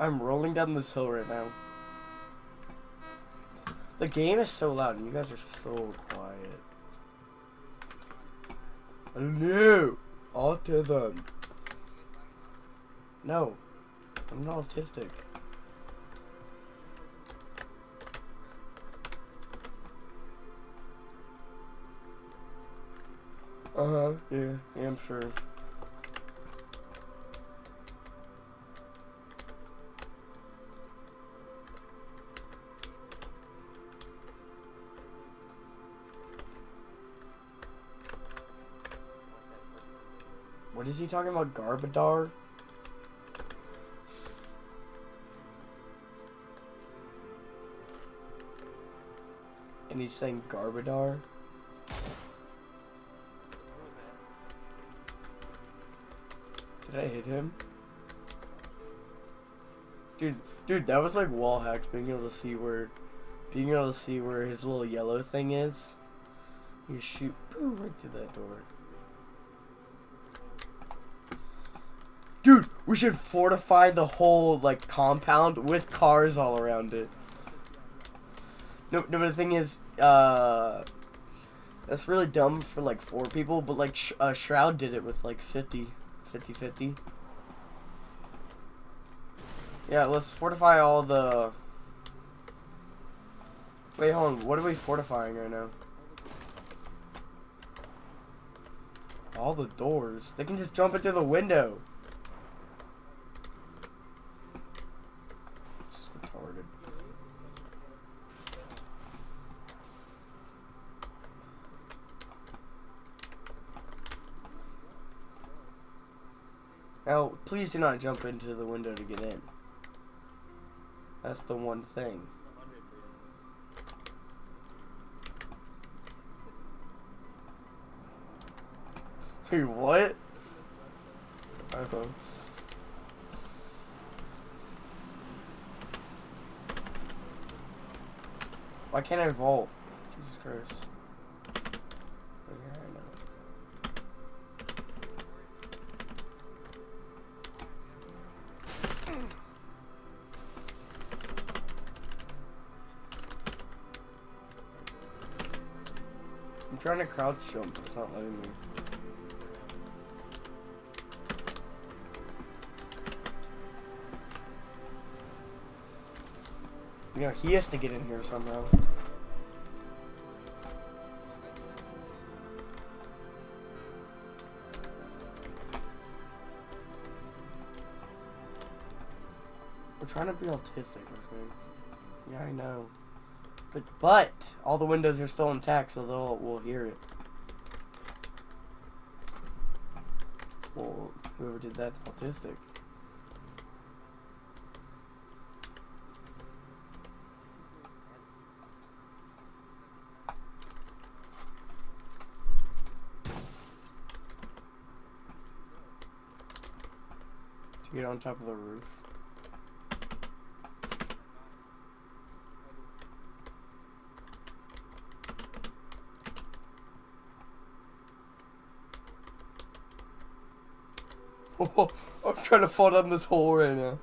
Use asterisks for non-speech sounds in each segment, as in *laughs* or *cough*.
I'm, rolling down this hill right now. The game is so loud and you guys are so quiet. No! Autism. No. I'm not autistic. Uh-huh, yeah, yeah, I'm sure. Is he talking about? Garbadar? And he's saying Garbadar? Did I hit him? Dude, dude, that was like wall hacks, being able to see where, being able to see where his little yellow thing is. You shoot, boom, right through that door. Dude, we should fortify the whole, like, compound with cars all around it. No, no, but the thing is, uh, that's really dumb for, like, four people, but, like, Sh uh, Shroud did it with, like, 50, 50-50. Yeah, let's fortify all the... Wait, hold on, what are we fortifying right now? All the doors. They can just jump into the window. It's retarded. Now, please do not jump into the window to get in. That's the one thing. *laughs* Wait, what? Uh-huh. Why can't I vault? Jesus Christ. Trying to crouch jump, it's not letting me. You know, he has to get in here somehow. We're trying to be autistic, okay? Yeah, I know. But but all the windows are still intact, so they'll we'll hear it. Well, whoever did that's autistic. To get on top of the roof. Oh, *laughs* I'm trying to fall down this hole right now.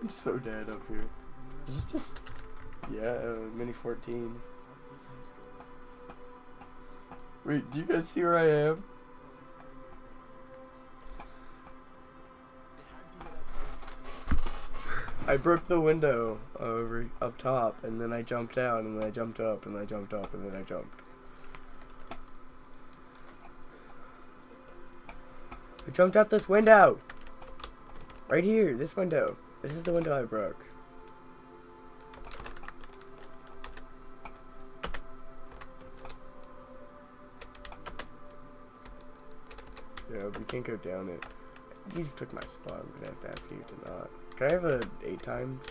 I'm so dead up here. Is it just... Yeah, uh, Mini 14. Wait, do you guys see where I am? I broke the window over up top, and then I jumped down, and then I jumped up, and then I jumped up, and then I jumped. Jumped out this window! Right here, this window. This is the window I broke. Yeah, we can't go down it. You just took my spot. I'm gonna have to ask you to not. Can I have a eight times?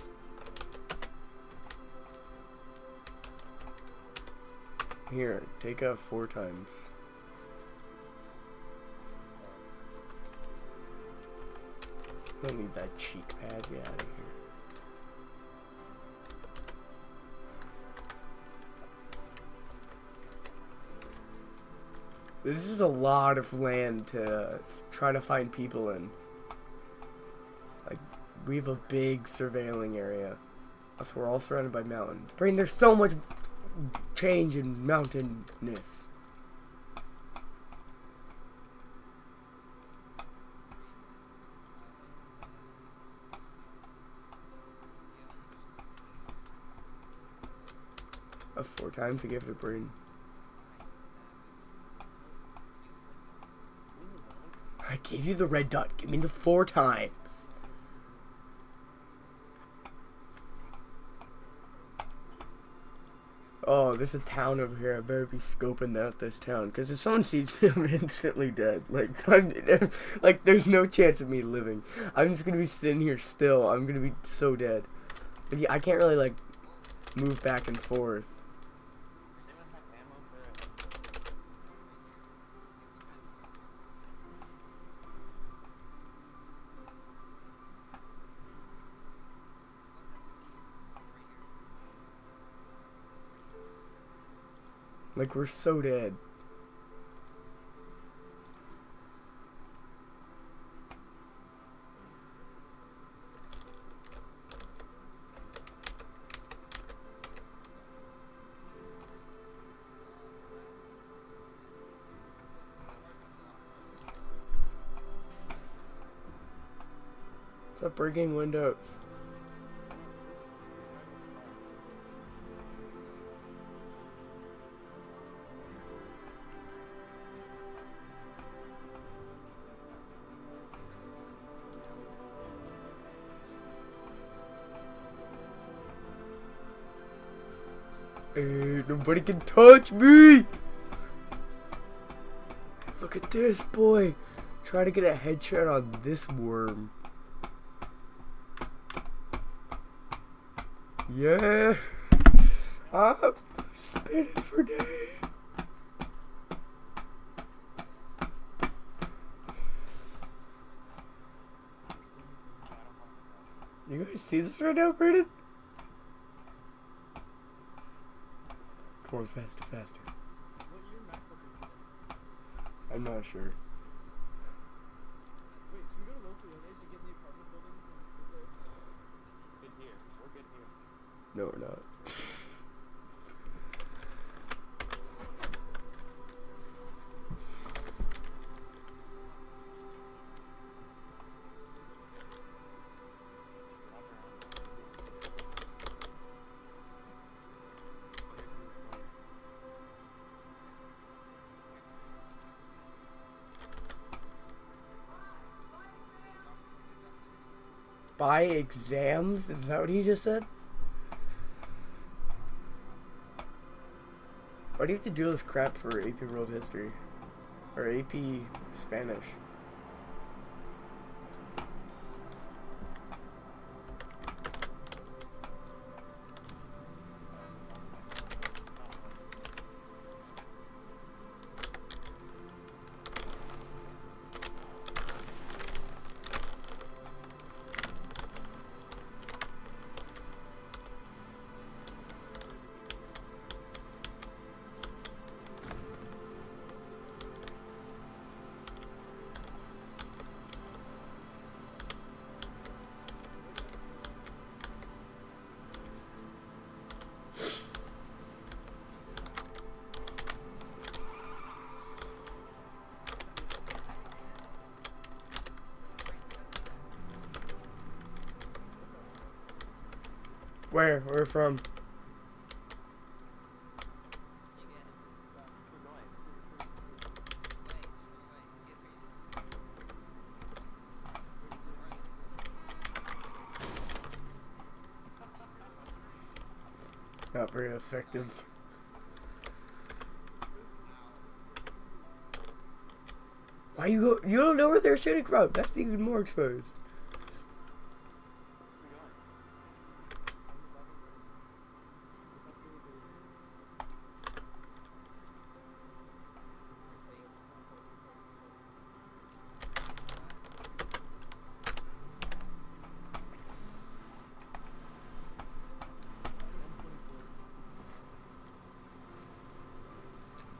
Here, take a four times. Don't need that cheek pad. Get out of here. This is a lot of land to try to find people in. Like, we have a big surveilling area. So we're all surrounded by mountains. Brain, there's so much change in mountainous. A four times to give it a brain. I gave you the red dot. Give me the four times. Oh, there's a town over here. I better be scoping out this town. Because if someone sees me, *laughs* I'm instantly dead. Like, *laughs* I'm, *laughs* like, there's no chance of me living. I'm just going to be sitting here still. I'm going to be so dead. I can't really, like, move back and forth. Like, we're so dead. Stop breaking windows. Nobody can touch me! Look at this, boy. Try to get a headshot on this worm. Yeah. I'm spinning for days. You guys see this right now, Brandon? Come on, faster, faster. I'm not sure. Wait, should we go to Los Leones and get in the apartment buildings and sit there? Good here. We're good here. No, we're not. By exams? Is that what he just said? Why do you have to do this crap for AP World History? Or AP Spanish? Where? Where from? Not very effective. Why you go? You don't know where they're shooting from. That's even more exposed.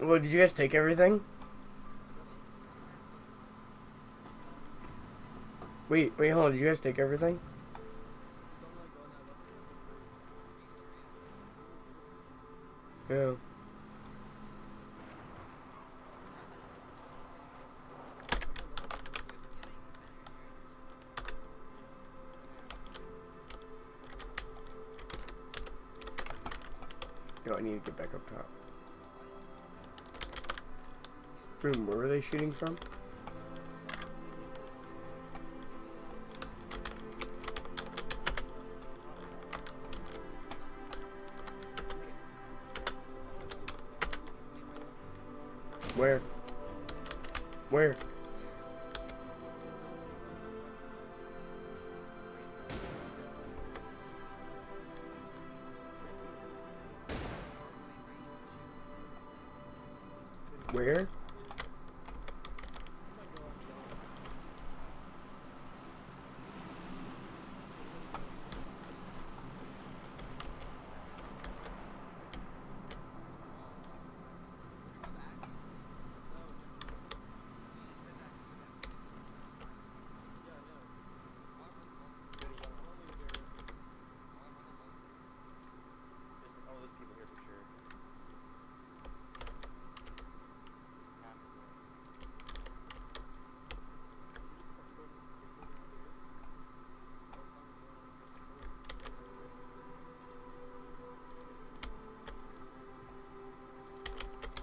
Well, did you guys take everything? Wait, wait, hold on. Did you guys take everything? Yeah. Yo, I need to get back up top. Boom, where were they shooting from?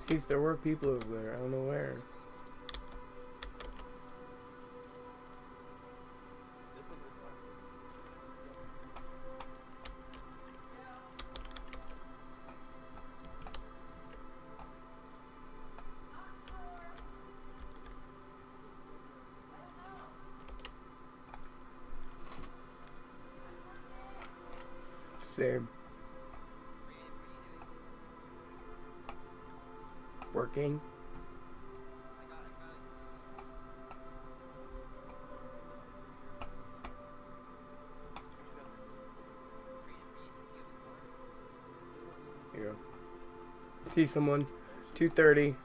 See if there were people over there. I don't know where. Here you go. See someone. 230.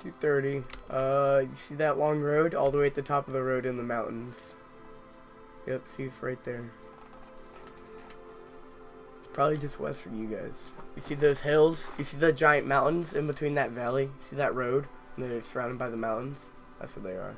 230. Uh, you see that long road? All the way at the top of the road in the mountains. Yep, see it's right there. It's probably just west from you guys. You see those hills? You see the giant mountains in between that valley? You see that road? And they're surrounded by the mountains? That's what they are.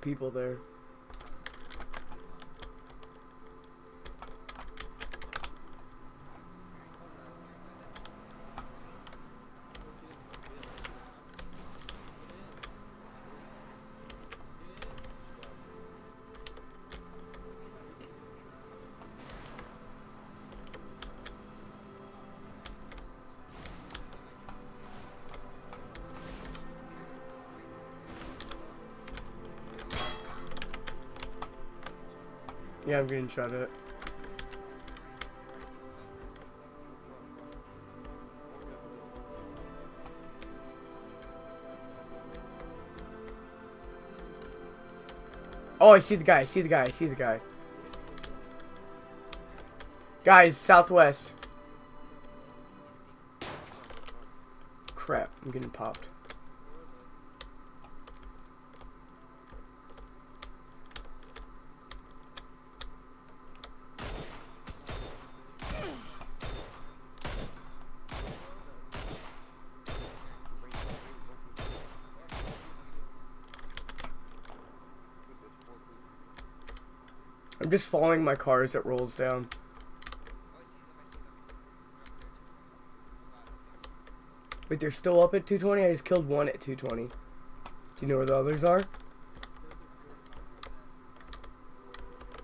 People there. Yeah, I'm getting shot at. Oh, I see the guy. I see the guy. I see the guy. Guys, southwest. Crap, I'm getting popped. I'm just following my car as it rolls down. Wait, they're still up at 220? I just killed one at 220. Do you know where the others are?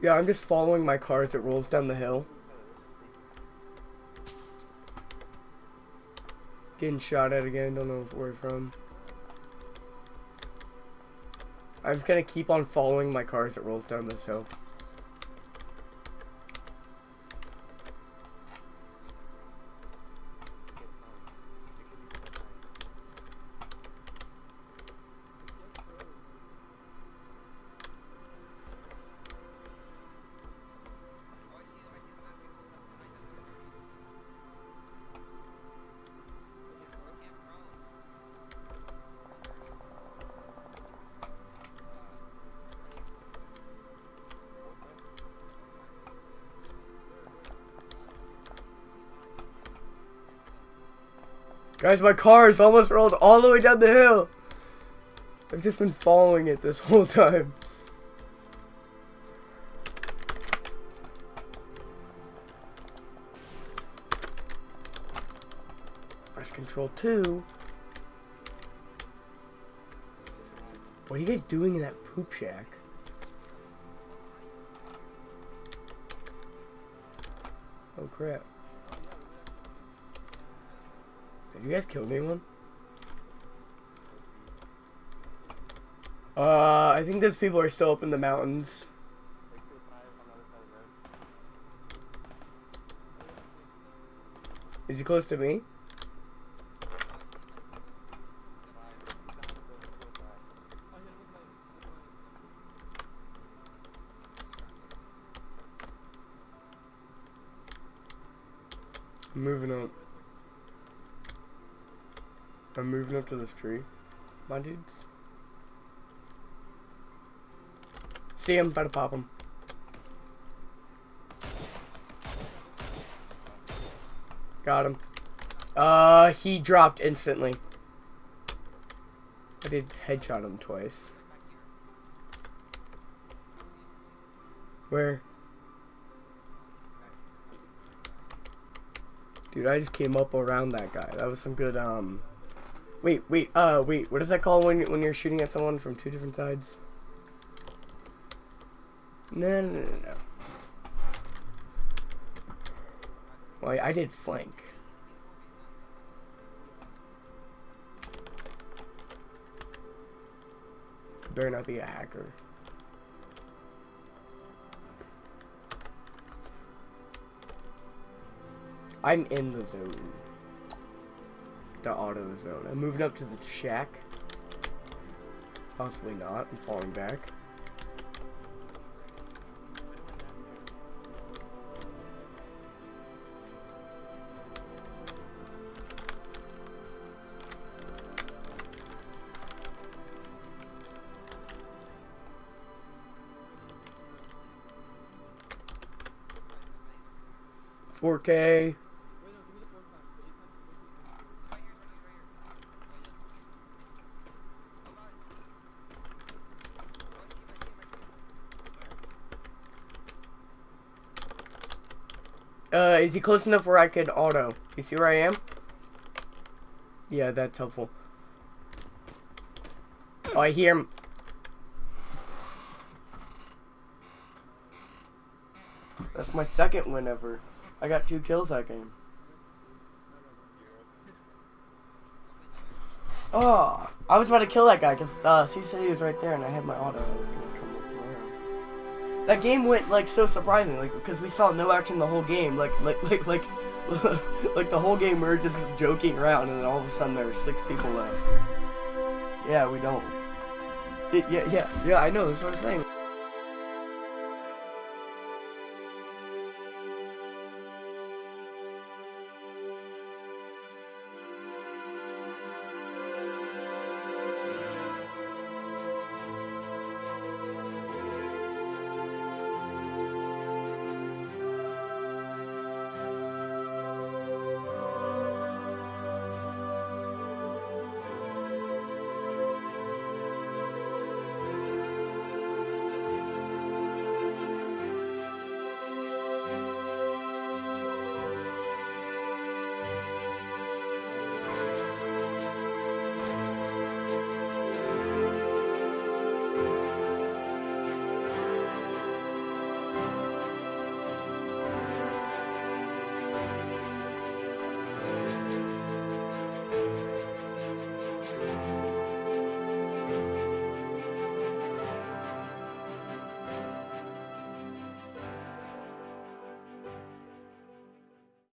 Yeah, I'm just following my car as it rolls down the hill. Getting shot at again, don't know where from. I'm just gonna keep on following my car as it rolls down this hill. Guys, my car is almost rolled all the way down the hill. I've just been following it this whole time. Press control 2. What are you guys doing in that poop shack? Oh crap. Have you guys killed anyone? Uh, I think those people are still up in the mountains. Is he close to me? Moving up. I'm moving up to this tree. My dudes. See him, about to pop him. Got him. Uh, he dropped instantly. I did headshot him twice. Where? Dude, I just came up around that guy. That was some good, um... Wait, wait, uh, wait. What is that called when, when you're shooting at someone from two different sides? No, no, no, no. Well, I did flank. Better not be a hacker. I'm in the zone. The auto zone. I'm moving up to the shack. Possibly not. I'm falling back. Four K. Wait, no, give me the four times. The eight times is way too soon. Uh, is he close enough where I could auto? You see where I am? Yeah, that's helpful. Oh, I hear him. That's my second win ever. I got two kills that game. Oh, I was about to kill that guy because uh, C said he was right there, and I had my auto. That game went like so surprising, like because we saw no action the whole game. Like like like like *laughs* like the whole game we were just joking around, and then all of a sudden there were six people left. Yeah, we don't. It, yeah, yeah, yeah. I know. That's what I'm saying.